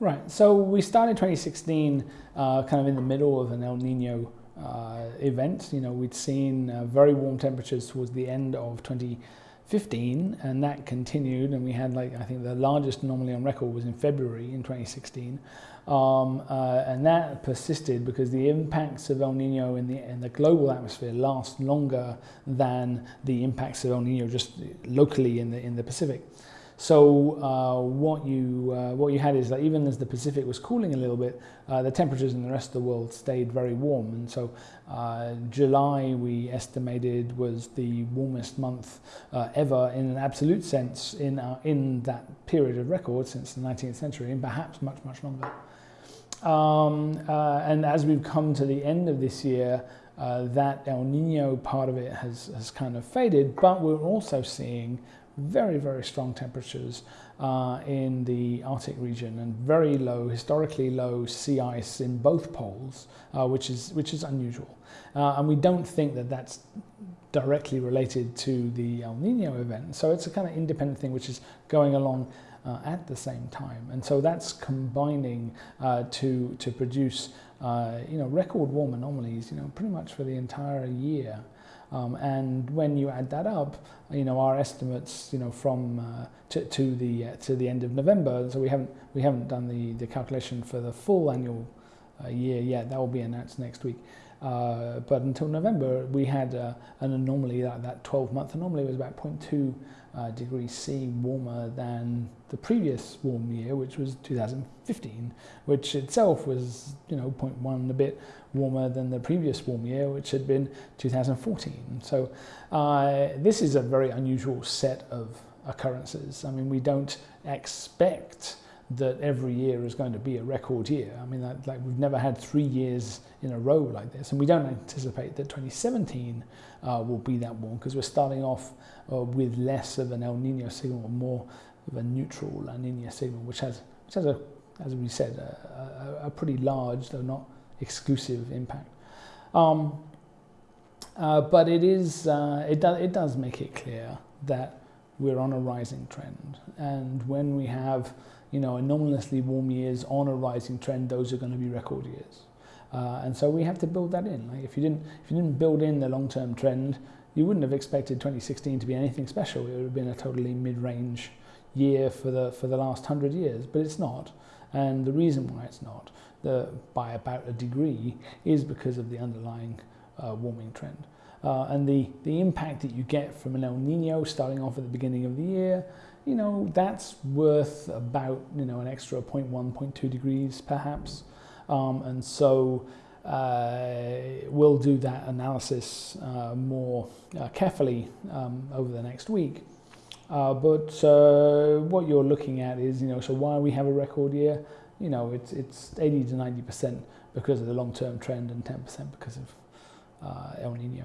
Right. So we started 2016 uh, kind of in the middle of an El Nino uh, event. You know, we'd seen uh, very warm temperatures towards the end of 2015, and that continued. And we had like I think the largest anomaly on record was in February in 2016, um, uh, and that persisted because the impacts of El Nino in the in the global atmosphere last longer than the impacts of El Nino just locally in the in the Pacific. So uh, what you uh, what you had is that even as the Pacific was cooling a little bit, uh, the temperatures in the rest of the world stayed very warm. And so uh, July we estimated was the warmest month uh, ever in an absolute sense in in that period of record since the 19th century, and perhaps much much longer. Um, uh, and as we've come to the end of this year, that El Nino part of it has has kind of faded, but we're also seeing very, very strong temperatures uh, in the Arctic region and very low, historically low sea ice in both poles, uh, which, is, which is unusual. Uh, and we don't think that that's directly related to the El Nino event. So it's a kind of independent thing which is going along uh, at the same time. And so that's combining uh, to, to produce uh, you know, record warm anomalies you know, pretty much for the entire year. Um, and when you add that up, you know our estimates, you know, from uh, to, to the uh, to the end of November. So we haven't we haven't done the the calculation for the full annual uh, year yet. That will be announced next week. Uh, but until November, we had uh, an anomaly that that 12 month anomaly was about 0.2 uh, degrees C warmer than the previous warm year, which was 2015, which itself was, you know, 0.1 a bit warmer than the previous warm year, which had been 2014. So uh, this is a very unusual set of occurrences. I mean, we don't expect that every year is going to be a record year. I mean, like we've never had three years in a row like this, and we don't anticipate that 2017 uh, will be that warm because we're starting off uh, with less of an El Nino signal, more of a neutral La Nina signal, which has, which has a, as we said, a, a, a pretty large, though not exclusive impact. Um, uh, but it is, uh, it, do, it does make it clear that we're on a rising trend, and when we have you know, anomalously warm years on a rising trend, those are going to be record years. Uh, and so we have to build that in. Like if you didn't, if you didn't build in the long-term trend, you wouldn't have expected 2016 to be anything special. It would have been a totally mid-range year for the for the last hundred years, but it's not. And the reason why it's not, the, by about a degree, is because of the underlying uh, warming trend. Uh, and the, the impact that you get from an El Nino starting off at the beginning of the year you know, that's worth about, you know, an extra 0.1, 0.2 degrees perhaps. Um, and so uh, we'll do that analysis uh, more uh, carefully um, over the next week. Uh, but uh, what you're looking at is, you know, so why we have a record year, you know, it's, it's 80 to 90% because of the long-term trend and 10% because of El Nino.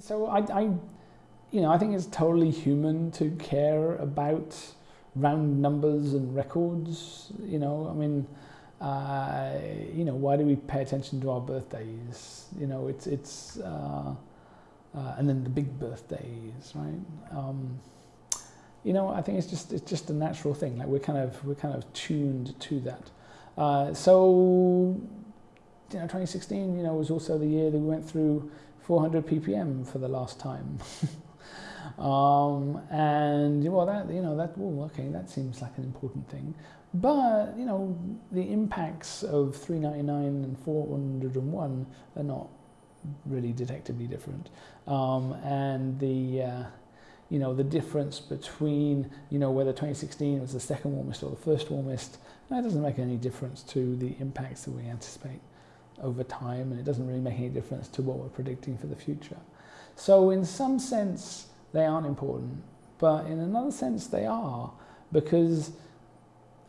So I, I, you know, I think it's totally human to care about round numbers and records. You know, I mean, uh, you know, why do we pay attention to our birthdays? You know, it's it's, uh, uh, and then the big birthdays, right? Um, you know, I think it's just it's just a natural thing. Like we're kind of we're kind of tuned to that. Uh, so, you know, 2016, you know, was also the year that we went through 400 ppm for the last time. um, and well, that you know that well, okay, that seems like an important thing. But you know, the impacts of 399 and 401 are not really detectably different. Um, and the uh, you know the difference between you know whether 2016 was the second warmest or the first warmest, that doesn't make any difference to the impacts that we anticipate over time and it doesn't really make any difference to what we're predicting for the future. So in some sense, they aren't important, but in another sense, they are because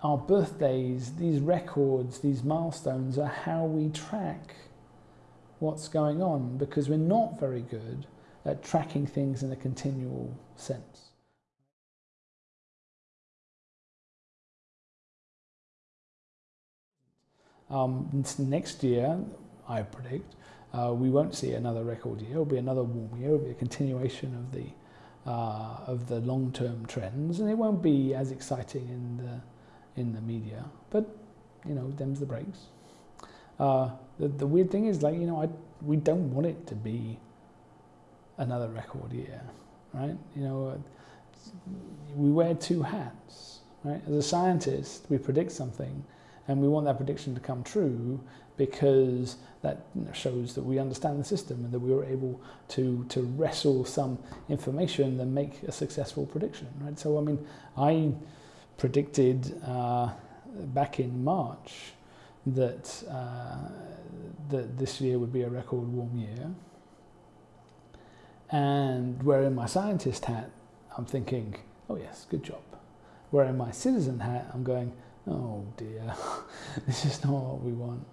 our birthdays, these records, these milestones are how we track what's going on because we're not very good at tracking things in a continual sense. Um, next year, I predict, uh, we won't see another record year. It'll be another warm year. It'll be a continuation of the uh, of the long-term trends, and it won't be as exciting in the in the media. But you know, them's the breaks. Uh, the, the weird thing is, like you know, I we don't want it to be another record year, right? You know, we wear two hats, right? As a scientist, we predict something, and we want that prediction to come true because that shows that we understand the system and that we were able to to wrestle some information and make a successful prediction, right? So I mean, I predicted uh, back in March that uh, that this year would be a record warm year, and wearing my scientist hat, I'm thinking, oh yes, good job. Wearing my citizen hat, I'm going, oh dear, this is not what we want.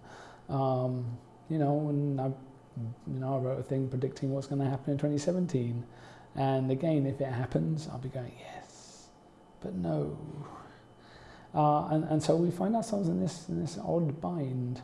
Um, you know, and I, you know, I wrote a thing predicting what's going to happen in 2017. And again, if it happens, I'll be going, yes, but no. Uh, and, and so we find ourselves in this, in this odd bind